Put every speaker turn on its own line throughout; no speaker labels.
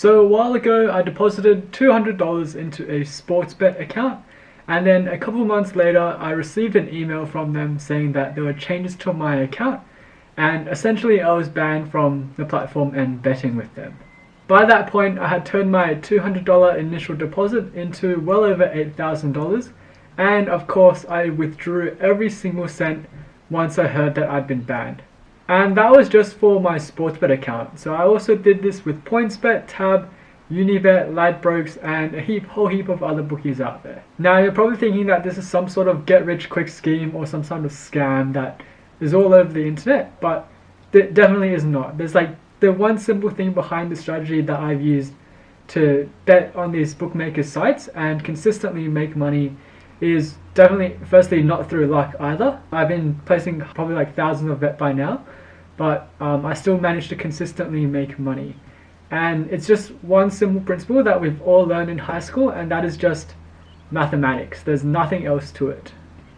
So a while ago I deposited $200 into a Sportsbet account and then a couple months later I received an email from them saying that there were changes to my account and essentially I was banned from the platform and betting with them. By that point I had turned my $200 initial deposit into well over $8,000 and of course I withdrew every single cent once I heard that I'd been banned. And that was just for my Sportsbet account. So I also did this with PointsBet, Tab, Unibet, Ladbrokes, and a heap, whole heap of other bookies out there. Now you're probably thinking that this is some sort of get-rich-quick scheme or some sort of scam that is all over the internet, but it definitely is not. There's like the one simple thing behind the strategy that I've used to bet on these bookmaker sites and consistently make money is definitely firstly not through luck either. I've been placing probably like thousands of bet by now but um, I still manage to consistently make money. And it's just one simple principle that we've all learned in high school, and that is just mathematics. There's nothing else to it.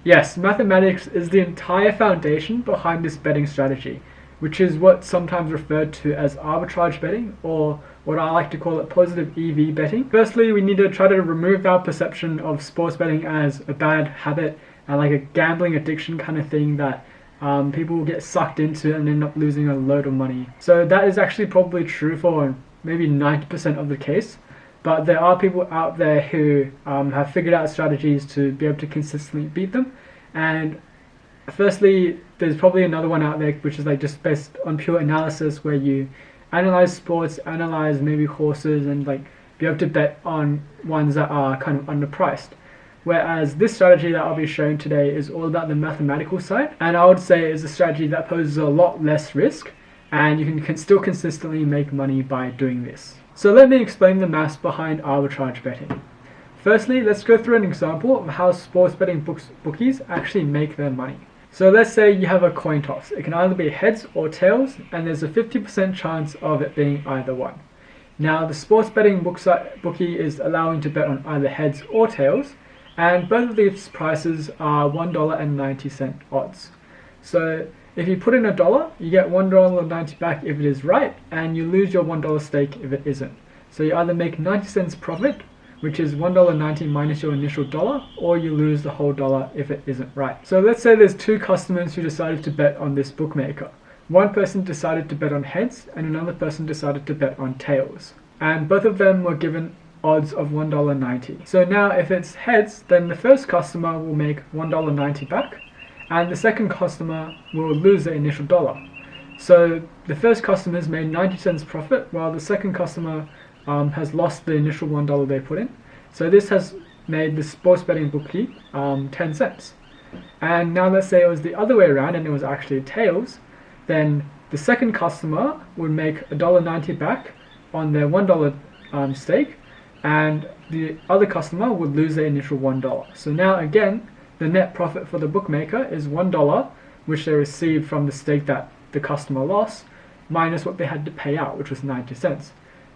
Yes, mathematics is the entire foundation behind this betting strategy, which is what's sometimes referred to as arbitrage betting, or what I like to call it positive EV betting. Firstly, we need to try to remove our perception of sports betting as a bad habit and like a gambling addiction kind of thing that um, people will get sucked into it and end up losing a load of money. So that is actually probably true for maybe 90% of the case. But there are people out there who um, have figured out strategies to be able to consistently beat them. And firstly, there's probably another one out there which is like just based on pure analysis where you analyze sports, analyze maybe horses, and like be able to bet on ones that are kind of underpriced. Whereas this strategy that I'll be showing today is all about the mathematical side, and I would say is a strategy that poses a lot less risk, and you can, still consistently make money by doing this. So let me explain the maths behind arbitrage betting. Firstly, let's go through an example of how sports betting books, bookies actually make their money. So let's say you have a coin toss. It can either be heads or tails, and there's a 50% chance of it being either one. Now, the sports betting bookie is allowing to bet on either heads or tails, and both of these prices are $1.90 odds. So if you put in a dollar, you get $1.90 back if it is right, and you lose your $1 stake if it isn't. So you either make 90 cents profit, which is $1.90 minus your initial dollar, or you lose the whole dollar if it isn't right. So let's say there's two customers who decided to bet on this bookmaker. One person decided to bet on heads, and another person decided to bet on tails. And both of them were given odds of $1.90. So now if it's heads, then the first customer will make $1.90 back and the second customer will lose the initial dollar. So the first customer has made 90 cents profit while the second customer um, has lost the initial $1 they put in. So this has made the sports betting bookie um, 10 cents. And now let's say it was the other way around and it was actually tails, then the second customer would make $1.90 back on their $1 um, stake and the other customer would lose their initial $1. So now again, the net profit for the bookmaker is $1, which they received from the stake that the customer lost, minus what they had to pay out, which was 90 cents.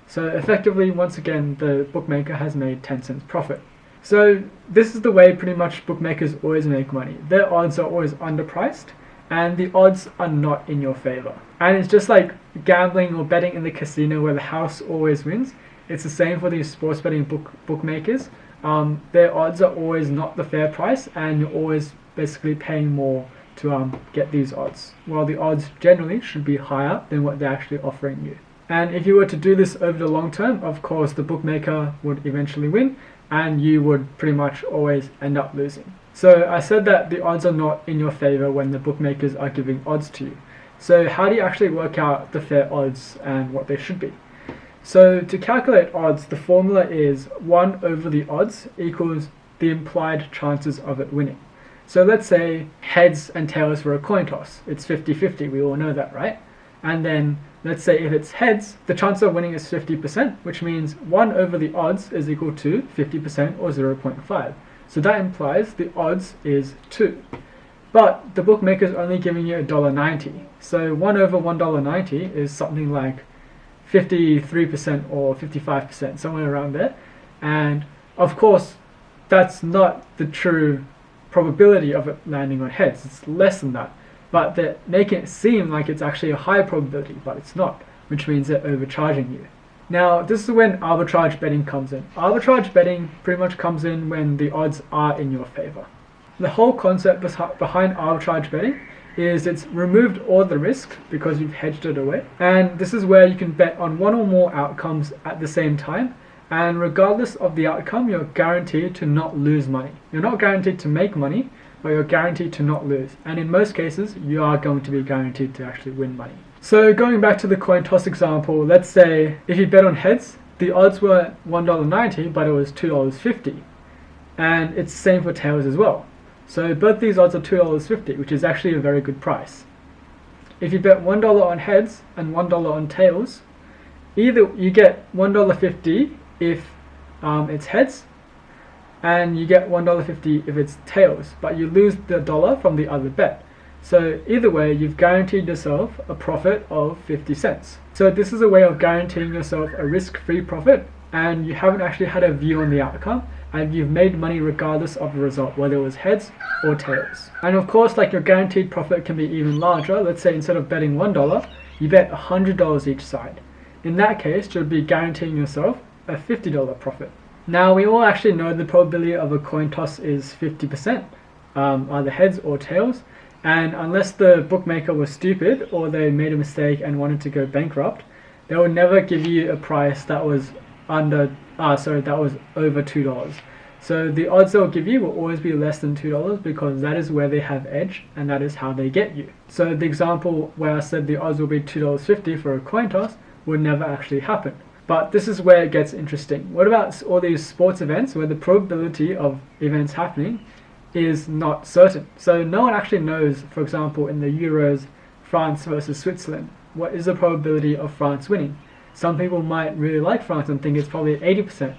So effectively, once again, the bookmaker has made 10 cents profit. So this is the way pretty much bookmakers always make money. Their odds are always underpriced, and the odds are not in your favor. And it's just like gambling or betting in the casino where the house always wins. It's the same for these sports betting book bookmakers. Um, their odds are always not the fair price, and you're always basically paying more to um, get these odds. While the odds generally should be higher than what they're actually offering you. And if you were to do this over the long term, of course, the bookmaker would eventually win, and you would pretty much always end up losing. So I said that the odds are not in your favor when the bookmakers are giving odds to you. So how do you actually work out the fair odds and what they should be? So to calculate odds, the formula is 1 over the odds equals the implied chances of it winning. So let's say heads and tails for a coin toss. It's 50-50, we all know that, right? And then let's say if it's heads, the chance of winning is 50%, which means 1 over the odds is equal to 50% or 0.5. So that implies the odds is 2. But the bookmaker is only giving you $1.90. So 1 over $1.90 is something like 53% or 55%, somewhere around there. And of course, that's not the true probability of it landing on heads. It's less than that. But they're making it seem like it's actually a higher probability, but it's not, which means they're overcharging you. Now, this is when arbitrage betting comes in. Arbitrage betting pretty much comes in when the odds are in your favor. The whole concept behind arbitrage betting is it's removed all the risk because you've hedged it away. And this is where you can bet on one or more outcomes at the same time. And regardless of the outcome, you're guaranteed to not lose money. You're not guaranteed to make money, but you're guaranteed to not lose. And in most cases, you are going to be guaranteed to actually win money. So going back to the coin toss example, let's say if you bet on heads, the odds were $1.90, but it was $2.50. And it's same for tails as well. So both these odds are $2.50, which is actually a very good price. If you bet $1 on heads and $1 on tails, either you get $1.50 if um, it's heads, and you get $1.50 if it's tails, but you lose the dollar from the other bet. So either way, you've guaranteed yourself a profit of 50 cents. So this is a way of guaranteeing yourself a risk-free profit, and you haven't actually had a view on the outcome, and you've made money regardless of the result, whether it was heads or tails. And of course, like your guaranteed profit can be even larger. Let's say instead of betting $1, you bet $100 each side. In that case, you'll be guaranteeing yourself a $50 profit. Now, we all actually know the probability of a coin toss is 50%, um, either heads or tails. And unless the bookmaker was stupid or they made a mistake and wanted to go bankrupt, they would never give you a price that was under ah sorry that was over two dollars. So the odds they'll give you will always be less than two dollars because that is where they have edge and that is how they get you. So the example where I said the odds will be two dollars fifty for a coin toss would never actually happen. But this is where it gets interesting. What about all these sports events where the probability of events happening is not certain? So no one actually knows for example in the euros France versus Switzerland what is the probability of France winning some people might really like France and think it's probably 80%,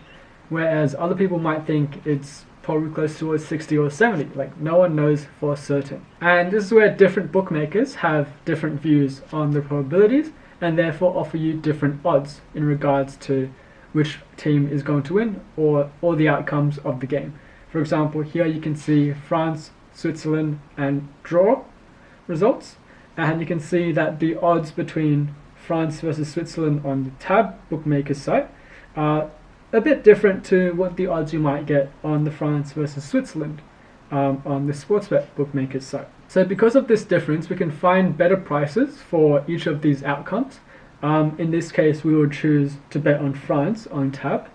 whereas other people might think it's probably close towards 60 or 70. Like no one knows for certain. And this is where different bookmakers have different views on the probabilities and therefore offer you different odds in regards to which team is going to win or all the outcomes of the game. For example, here you can see France, Switzerland and draw results and you can see that the odds between France versus Switzerland on the Tab bookmaker site are a bit different to what the odds you might get on the France versus Switzerland um, on the Sportsbet bookmaker site. So because of this difference, we can find better prices for each of these outcomes. Um, in this case, we would choose to bet on France on Tab,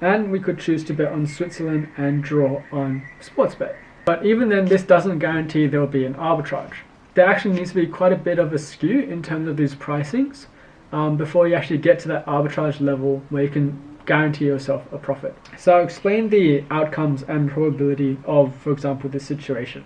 and we could choose to bet on Switzerland and draw on Sportsbet. But even then, this doesn't guarantee there will be an arbitrage. There actually needs to be quite a bit of a skew in terms of these pricings um, before you actually get to that arbitrage level where you can guarantee yourself a profit. So I'll explain the outcomes and probability of, for example, this situation.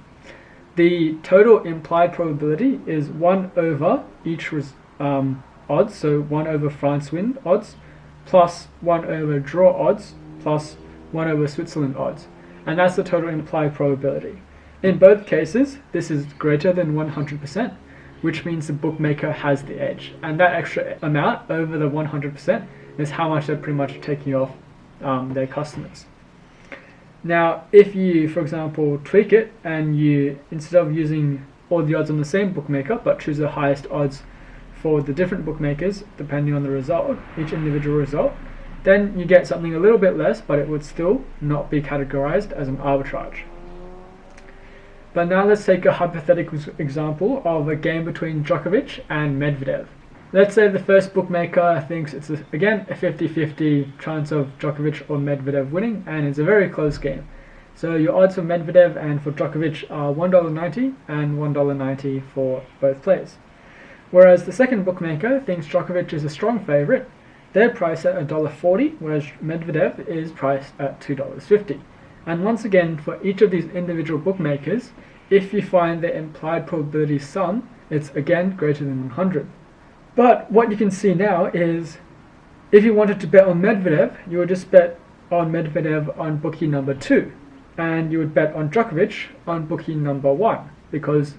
The total implied probability is 1 over each um, odds, so 1 over France win odds, plus 1 over draw odds, plus 1 over Switzerland odds. And that's the total implied probability. In both cases, this is greater than 100%, which means the bookmaker has the edge. And that extra amount over the 100% is how much they're pretty much taking off um, their customers. Now, if you, for example, tweak it and you, instead of using all the odds on the same bookmaker, but choose the highest odds for the different bookmakers, depending on the result, each individual result, then you get something a little bit less, but it would still not be categorized as an arbitrage. But now let's take a hypothetical example of a game between Djokovic and Medvedev. Let's say the first bookmaker thinks it's, a, again, a 50-50 chance of Djokovic or Medvedev winning, and it's a very close game. So your odds for Medvedev and for Djokovic are $1.90 and $1.90 for both players. Whereas the second bookmaker thinks Djokovic is a strong favourite, they're priced at $1.40, whereas Medvedev is priced at $2.50. And once again, for each of these individual bookmakers, if you find the implied probability sum, it's again greater than 100. But what you can see now is if you wanted to bet on Medvedev, you would just bet on Medvedev on bookie number 2. And you would bet on Djokovic on bookie number 1 because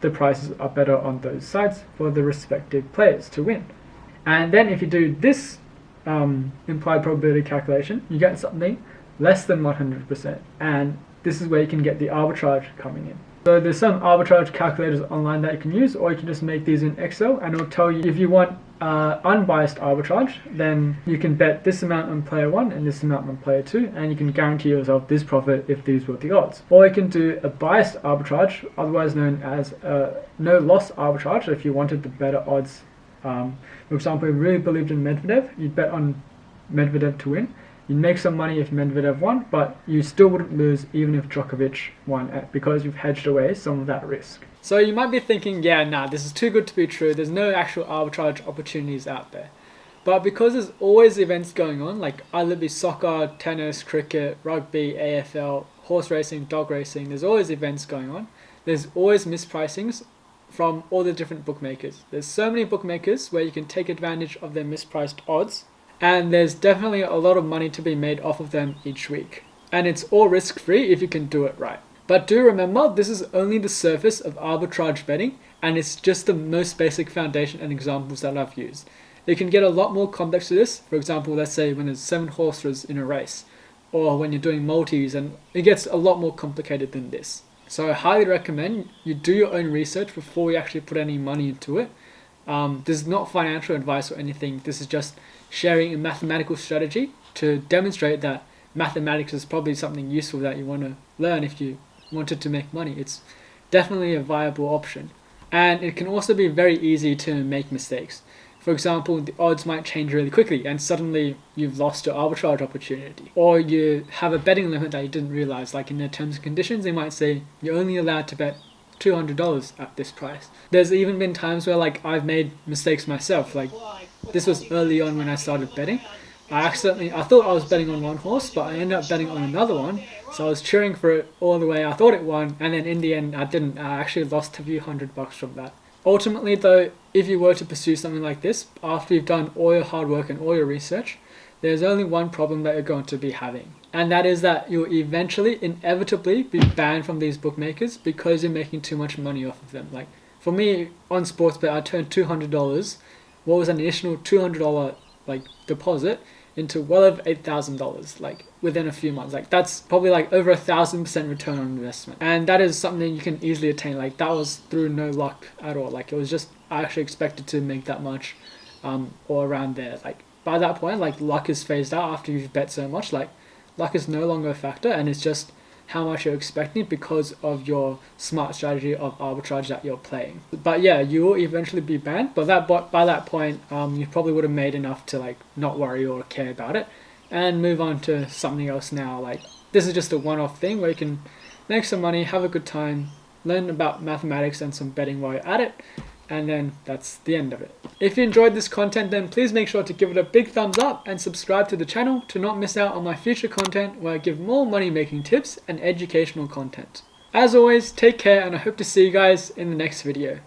the prices are better on those sites for the respective players to win. And then if you do this um, implied probability calculation, you get something less than 100%. And this is where you can get the arbitrage coming in. So there's some arbitrage calculators online that you can use, or you can just make these in Excel, and it'll tell you if you want uh, unbiased arbitrage, then you can bet this amount on player 1 and this amount on player 2, and you can guarantee yourself this profit if these were the odds. Or you can do a biased arbitrage, otherwise known as a no loss arbitrage, if you wanted the better odds. Um, for example, if you really believed in Medvedev, you'd bet on Medvedev to win. You'd make some money if Medvedev won, but you still wouldn't lose even if Djokovic won eh, because you've hedged away some of that risk. So you might be thinking, yeah, nah, this is too good to be true. There's no actual arbitrage opportunities out there. But because there's always events going on, like either be soccer, tennis, cricket, rugby, AFL, horse racing, dog racing, there's always events going on. There's always mispricings from all the different bookmakers. There's so many bookmakers where you can take advantage of their mispriced odds, and there's definitely a lot of money to be made off of them each week. And it's all risk free if you can do it right. But do remember, this is only the surface of arbitrage betting, and it's just the most basic foundation and examples that I've used. It can get a lot more complex to this. For example, let's say when there's seven horses in a race, or when you're doing multis, and it gets a lot more complicated than this. So I highly recommend you do your own research before you actually put any money into it. Um, this is not financial advice or anything. This is just sharing a mathematical strategy to demonstrate that mathematics is probably something useful that you want to learn if you wanted to make money. It's definitely a viable option. And it can also be very easy to make mistakes. For example, the odds might change really quickly and suddenly you've lost your arbitrage opportunity. Or you have a betting limit that you didn't realize, like in their terms and conditions, they might say you're only allowed to bet $200 at this price. There's even been times where like I've made mistakes myself, like this was early on when I started betting I accidentally, I thought I was betting on one horse, but I ended up betting on another one. So I was cheering for it all the way. I thought it won, and then in the end, I didn't. I actually lost a few hundred bucks from that. Ultimately, though, if you were to pursue something like this, after you've done all your hard work and all your research, there's only one problem that you're going to be having. And that is that you'll eventually, inevitably, be banned from these bookmakers because you're making too much money off of them. Like, for me, on Sportsbet, I turned $200. What was an additional $200 like deposit into well over eight thousand dollars like within a few months like that's probably like over a thousand percent return on investment and that is something you can easily attain like that was through no luck at all like it was just i actually expected to make that much um or around there like by that point like luck is phased out after you've bet so much like luck is no longer a factor and it's just how much you're expecting because of your smart strategy of arbitrage that you're playing. But yeah, you will eventually be banned, but that by that point, um, you probably would have made enough to like not worry or care about it and move on to something else now. Like this is just a one-off thing where you can make some money, have a good time, learn about mathematics and some betting while you're at it, and then that's the end of it. If you enjoyed this content then please make sure to give it a big thumbs up and subscribe to the channel to not miss out on my future content where I give more money making tips and educational content. As always, take care and I hope to see you guys in the next video.